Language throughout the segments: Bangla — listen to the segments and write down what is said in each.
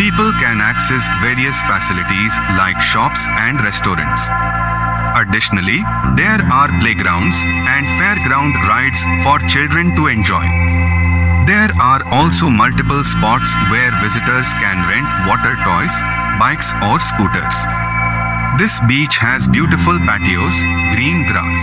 People can access various facilities like shops and restaurants. Additionally, there are playgrounds and fairground rides for children to enjoy. There are also multiple spots where visitors can rent water toys, bikes, or scooters. This beach has beautiful patios, green grass.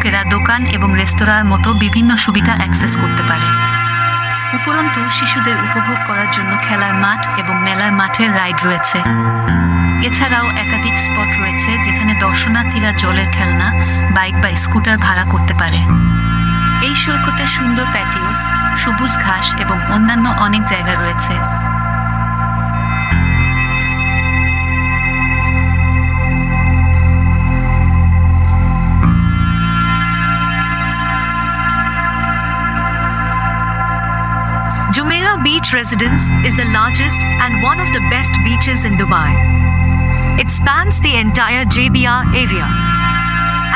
লোকেরা দোকান এবং রেস্তোরাঁর মতো বিভিন্ন সুবিধা অ্যাক্সেস করতে পারে। উপরন্তু, শিশুদের উপভোগ করার জন্য খেলার মাঠ এবং মেলার মাঠের রাইড রয়েছে। এছাড়াও একাধিক স্পট রয়েছে যেখানে দর্শনার্থীরা জলের খেলনা, বাইক বা স্কুটার ভাড়া করতে পারে। এই সৈকতে সুন্দর প্যাটিওস, সবুজ ঘাস এবং অন্যান্য অনেক জায়গা রয়েছে। Beach Residence is the largest and one of the best beaches in Dubai. It spans the entire JBR area.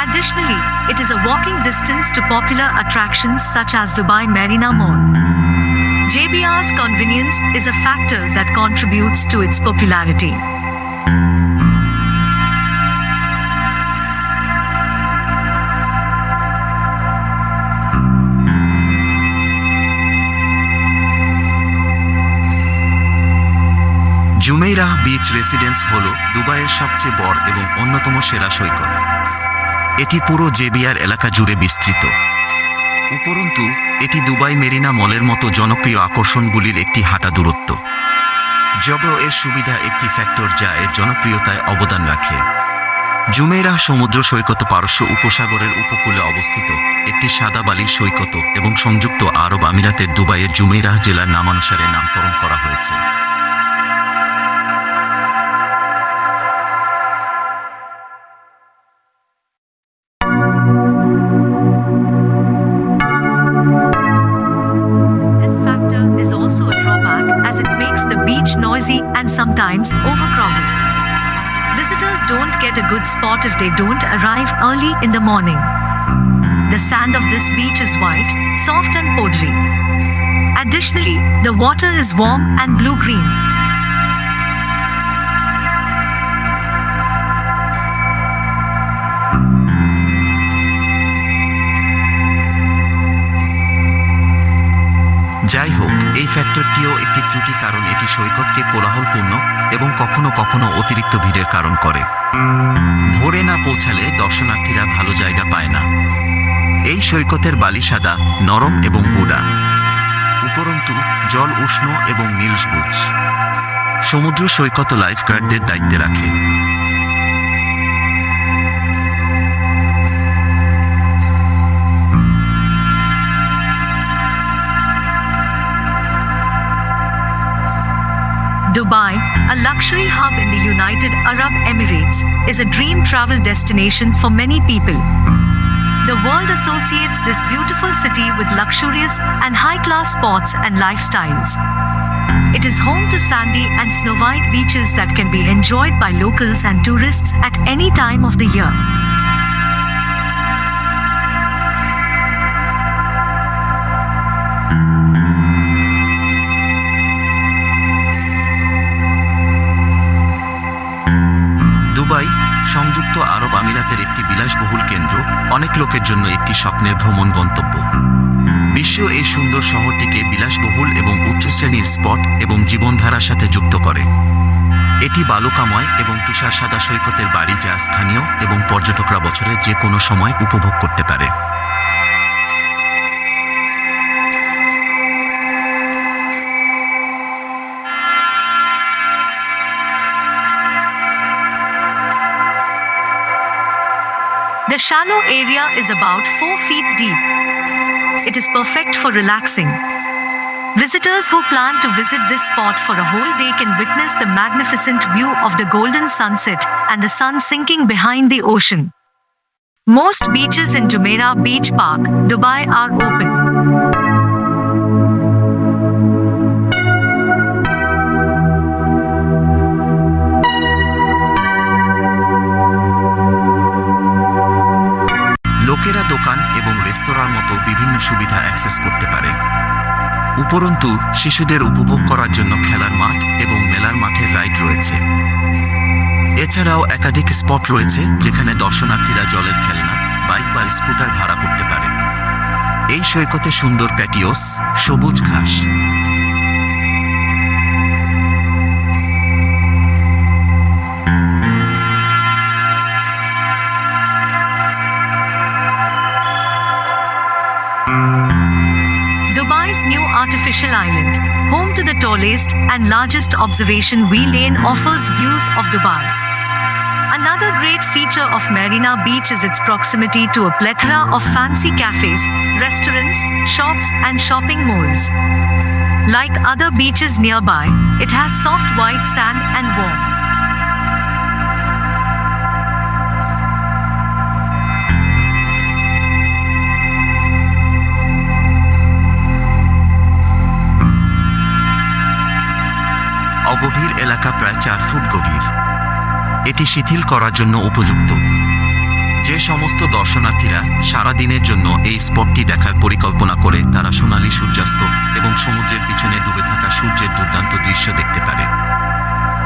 Additionally, it is a walking distance to popular attractions such as Dubai Marina Mall. JBR's convenience is a factor that contributes to its popularity. Jumeirah beach residence হল দুবাইয়ের সবচেয়ে বড় এবং অন্যতম সেরা সৈকত। এটি পুরো জেবিআর এলাকা জুড়ে বিস্তৃত। উপরন্তু, এটি দুবাই মেরিনা মলের মতো জনপ্রিয় আকর্ষণগুলির একটি হাঁটা দূরত্ব। জব এর সুবিধা একটি ফ্যাক্টর যা এর জনপ্রিয়তায় অবদান রাখে। জুমেইরাহ সমুদ্র সৈকত পারস্য উপসাগরের উপকূলে অবস্থিত, একটি সাদা বালির সৈকত এবং সংযুক্ত আরব আমিরাতের দুবাইয়ের জুমেইরাহ জেলার নামানুসারে নামকরণ করা হয়েছে। Beach noisy and sometimes overcrowded. Visitors don't get a good spot if they don't arrive early in the morning. The sand of this beach is white, soft, and powdery. Additionally, the water is warm and blue যাই হোক, এই ফ্যাক্টরটিও একটি ত্রুটি কারণ এটি সৈকতকে কোলাহলপূর্ণ এবং কখনো কখনো অতিরিক্ত ভিড়ের কারণ করে। ভোরে না পৌঁছালে দর্শনার্থীরা ভালো জায়গা পায় না। এই সৈকতের বালি সাদা, নরম এবং গোড়া। উপরন্তু, জল উষ্ণ এবং নীল সবুজ। সমুদ্র সৈকত লাইফগার্ডদের দায়িত্বে রাখে। Dubai, a luxury hub in the United Arab Emirates, is a dream travel destination for many people. The world associates this beautiful city with luxurious and high class sports and lifestyles. It is home to sandy and snow white beaches that can be enjoyed by locals and tourists at any time of the year. সংযুক্ত আরব আমিরাতের একটি বিলাসবহুল কেন্দ্র, অনেক লোকের জন্য একটি স্বপ্নের ভ্রমণ গন্তব্য। বিশ্ব এই সুন্দর শহরটিকে বিলাসবহুল এবং উচ্চ শ্রেণির স্পট এবং জীবনধারার সাথে যুক্ত করে। এটি বালুকাময় এবং তুষার সাদা সৈকতের বাড়ি যা স্থানীয় এবং পর্যটকরা বছরের যে কোনো সময় উপভোগ করতে পারে। Shallow area is about 4 feet deep. It is perfect for relaxing. Visitors who plan to visit this spot for a whole day can witness the magnificent view of the golden sunset and the sun sinking behind the ocean. Most beaches in Jumeirah Beach Park, Dubai are open. উপরন্তু, শিশুদের উপভোগ করার জন্য খেলার মাঠ এবং মেলার মাঠের রাইড রয়েছে। এছাড়াও একাধিক স্পট রয়েছে যেখানে দর্শনার্থীরা জলের খেলনা, বাইক বা স্কুটার ভাড়া করতে পারে। এই সৈকতে সুন্দর প্যাটিওস, সবুজ ঘাস Dubai's new artificial island, home to the tallest and largest observation wheel lane, offers views of Dubai. Another great feature of Marina Beach is its proximity to a plethora of fancy cafes, restaurants, shops, and shopping malls. Like other beaches nearby, it has soft white sand and warm. অগভীর এলাকা প্রায় চার ফুট গভীর। এটি শিথিল করার জন্য উপযুক্ত। যে সমস্ত দর্শনার্থীরা সারা দিনের জন্য এই স্পটটি দেখার পরিকল্পনা করে, তারা সোনালি সূর্যাস্ত এবং সমুদ্রের পিছনে ডুবে থাকা সূর্যের দুর্দান্ত দৃশ্য দেখতে পারে।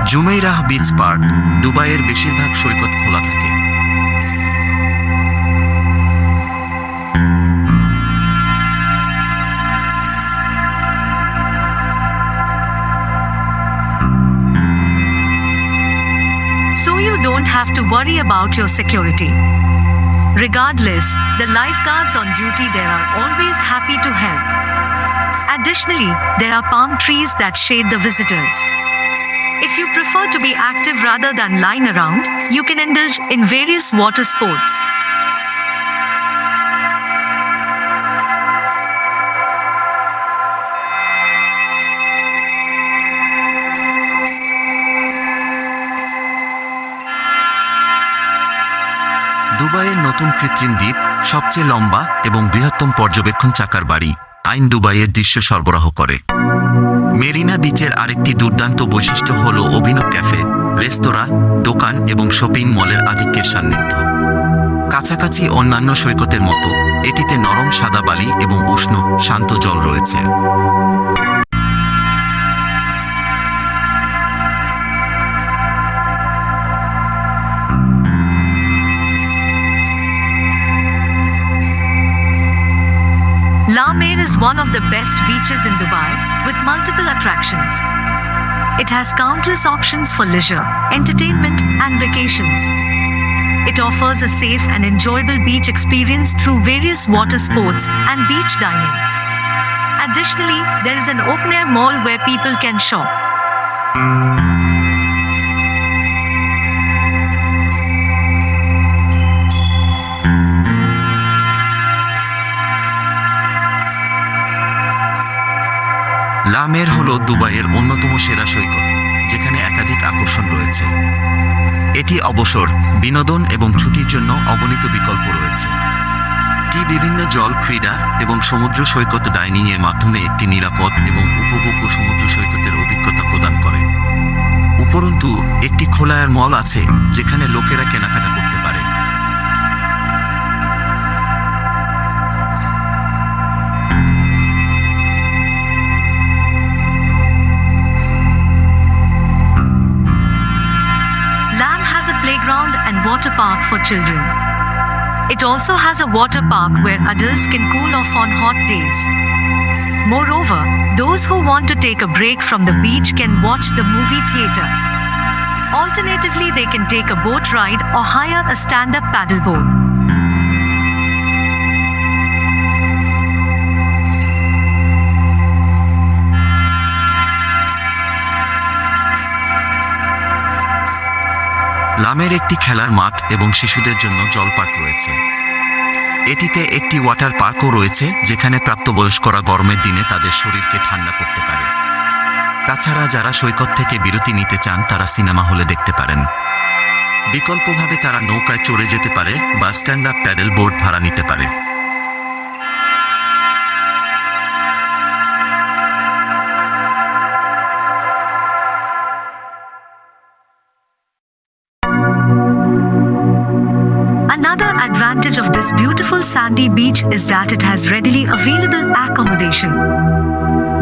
জুমেইরাহ বিচ পার্ক, দুবাইয়ের বেশিরভাগ সৈকত খোলা থাকে। So you don't have to worry about your security. Regardless, the lifeguards on duty there are always happy to help. Additionally, there are palm trees that shade the visitors. If you prefer to be active rather than lying around, you can indulge in various water sports. দুবাইয়ের নতুন কৃত্রিম দ্বীপ, সবচেয়ে লম্বা এবং বৃহত্তম পর্যবেক্ষণ চাকার বাড়ি আইন দুবাইয়ের দৃশ্য সরবরাহ করে। মেরিনা বিচের আরেকটি দুর্দান্ত বৈশিষ্ট্য হল অভিনব ক্যাফে, রেস্তোরাঁ, দোকান এবং শপিং মলের আধিক্যের সান্নিধ্য। কাছাকাছি অন্যান্য সৈকতের মতো, এটিতে নরম সাদা বালি এবং উষ্ণ, শান্ত জল রয়েছে। Is one of the best beaches in Dubai with multiple attractions. It has countless options for leisure, entertainment, and vacations. It offers a safe and enjoyable beach experience through various water sports and beach dining. Additionally, there is an open air mall where people can shop. লামের হল দুবাইয়ের অন্যতম সেরা সৈকত, যেখানে একাধিক আকর্ষণ রয়েছে। এটি অবসর, বিনোদন এবং ছুটির জন্য অগণিত বিকল্প রয়েছে। এটি বিভিন্ন জল ক্রীড়া এবং সমুদ্র সৈকত ডাইনিং এর মাধ্যমে একটি নিরাপদ এবং উপভোগ্য সমুদ্র সৈকতের অভিজ্ঞতা প্রদান করে। উপরন্তু, একটি খোলায়ার মল আছে, যেখানে লোকেরা কেনাকাটা and water park for children. It also has a water park where adults can cool off on hot days. Moreover, those who want to take a break from the beach can watch the movie theater. Alternatively, they can take a boat ride or hire a stand up paddleboard. লামের একটি খেলার মাঠ এবং শিশুদের জন্য জলপার্ক রয়েছে। এটিতে একটি ওয়াটার পার্কও রয়েছে, যেখানে প্রাপ্তবয়স্করা গরমের দিনে তাদের শরীরকে ঠান্ডা করতে পারে। তাছাড়া যারা সৈকত থেকে বিরতি নিতে চান, তারা সিনেমা হলে দেখতে পারেন। বিকল্পভাবে তারা নৌকায় চড়ে যেতে পারে বা স্ট্যান্ড আপ প্যাডেল বোর্ড ভাড়া নিতে পারে। Sandy beach is that it has readily available accommodation.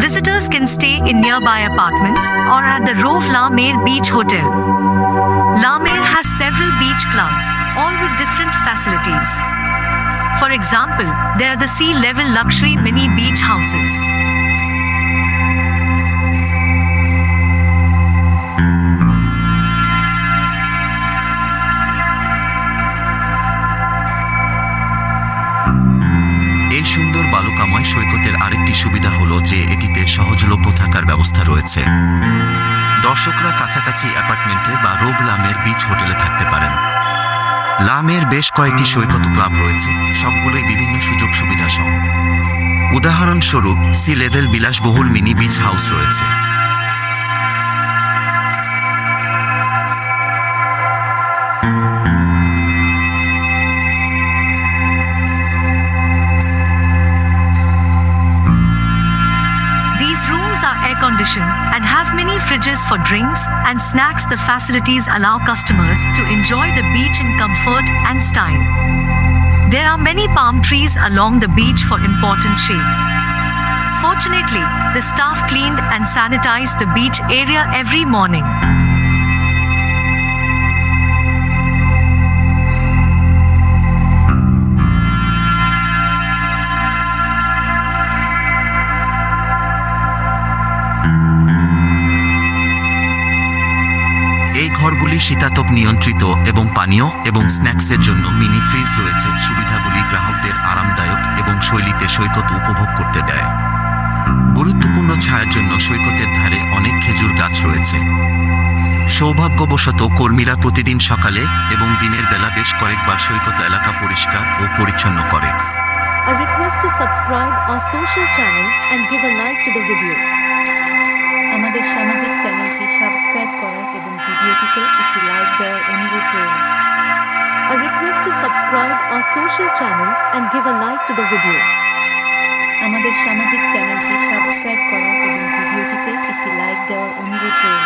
Visitors can stay in nearby apartments or at the Rove La Mer Beach Hotel. La Mer has several beach clubs, all with different facilities. For example, there are the sea level luxury mini beach houses. সৈকতের আরেকটি সুবিধা হলো যে এটিতে সহজলভ্য থাকার ব্যবস্থা রয়েছে। দর্শকরা কাছাকাছি অ্যাপার্টমেন্টে বা রোগ লামের বিচ হোটেলে থাকতে পারেন। লামের বেশ কয়েকটি সৈকত ক্লাব রয়েছে, সবগুলোই বিভিন্ন সুযোগ সুবিধা সহ। উদাহরণস্বরূপ, সি লেভেল বিলাসবহুল মিনি বিচ হাউস রয়েছে। Conditioned and have mini fridges for drinks and snacks. The facilities allow customers to enjoy the beach in comfort and style. There are many palm trees along the beach for important shade. Fortunately, the staff cleaned and sanitized the beach area every morning. এই ঘরগুলি শীতাতপ নিয়ন্ত্রিত এবং পানীয় এবং স্ন্যাক্সের জন্য মিনি ফ্রিজ রয়েছে। সুবিধাগুলি গ্রাহকদের আরামদায়ক এবং শৈলীতে সৈকত উপভোগ করতে দেয়। গুরুত্বপূর্ণ ছায়ার জন্য সৈকতের ধারে অনেক খেজুর গাছ রয়েছে। সৌভাগ্যবশত কর্মীরা প্রতিদিন সকালে এবং দিনের বেলা বেশ কয়েকবার সৈকত এলাকা পরিষ্কার ও পরিচ্ছন্ন করে. Subscribe our social channel and give a like to the video. আমাদের সামাজিক চ্যানেলটি সাবস্ক্রাইব করা এবং ভিডিওটিতে একটি লাইক দেওয়ার অনুরোধ রইল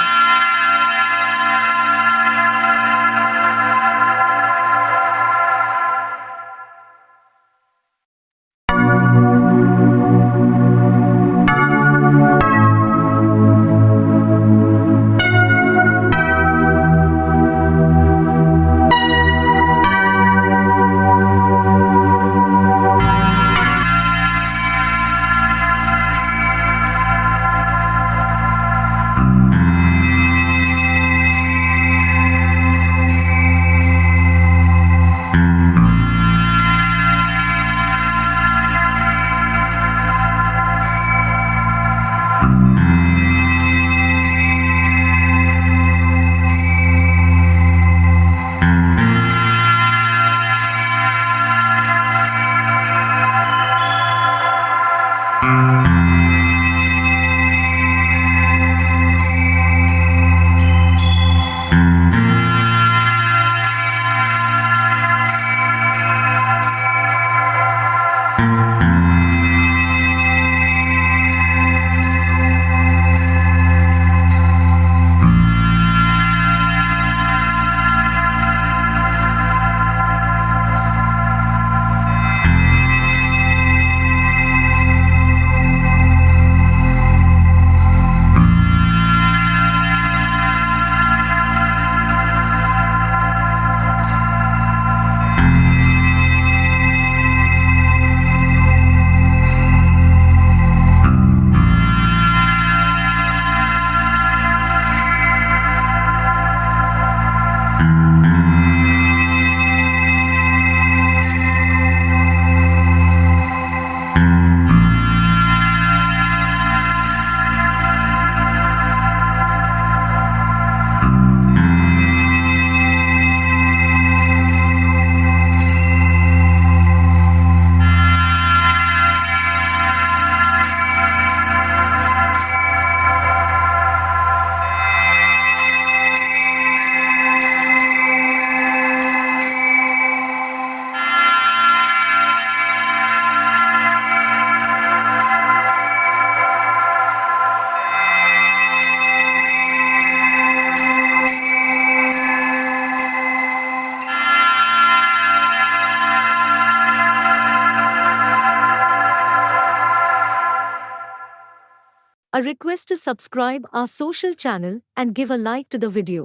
A request to subscribe our social channel and give a like to the video.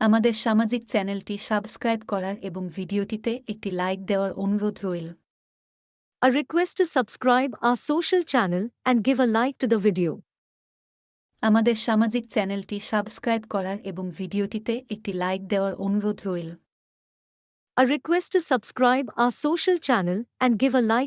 আমাদের সামাজিক চ্যানেলটি সাবস্ক্রাইব করার এবং ভিডিওটিতে একটি লাইক দেওয়ার অনুরোধ রইল A request to subscribe our social channel and give a like to the video. আমাদের সামাজিক চ্যানেলটি সাবস্ক্রাইব করার এবং ভিডিওটিতে একটি লাইক দেওয়ার অনুরোধ রইল A request to subscribe our social channel and give a like